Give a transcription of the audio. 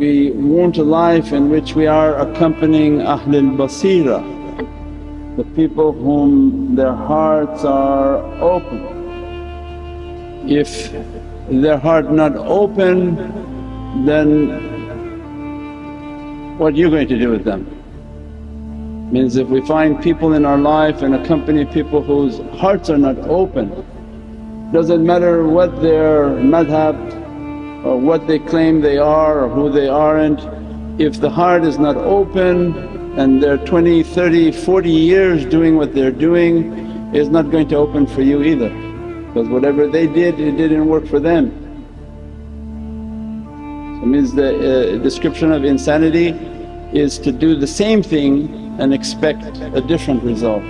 we want a life in which we are accompanying Ahlul Basira, the people whom their hearts are open. If their heart not open then what are you going to do with them? Means if we find people in our life and accompany people whose hearts are not open, doesn't matter what their madhab or what they claim they are or who they aren't, if the heart is not open and they're 20, 30, 40 years doing what they're doing is not going to open for you either because whatever they did it didn't work for them. So means the uh, description of insanity is to do the same thing and expect a different result.